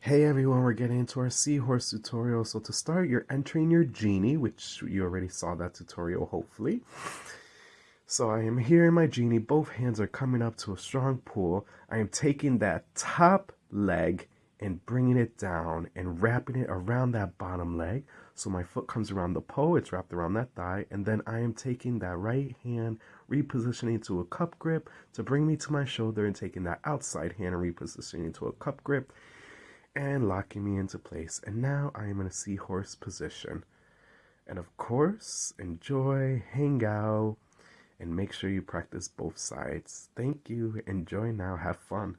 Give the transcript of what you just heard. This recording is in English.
Hey everyone, we're getting into our seahorse tutorial. So to start, you're entering your genie, which you already saw that tutorial, hopefully. So I am here in my genie. Both hands are coming up to a strong pull. I am taking that top leg and bringing it down and wrapping it around that bottom leg. So my foot comes around the pole, it's wrapped around that thigh, and then I am taking that right hand, repositioning to a cup grip to bring me to my shoulder and taking that outside hand and repositioning to a cup grip and locking me into place. And now I am in a seahorse position. And of course, enjoy, hang out, and make sure you practice both sides. Thank you. Enjoy now. Have fun.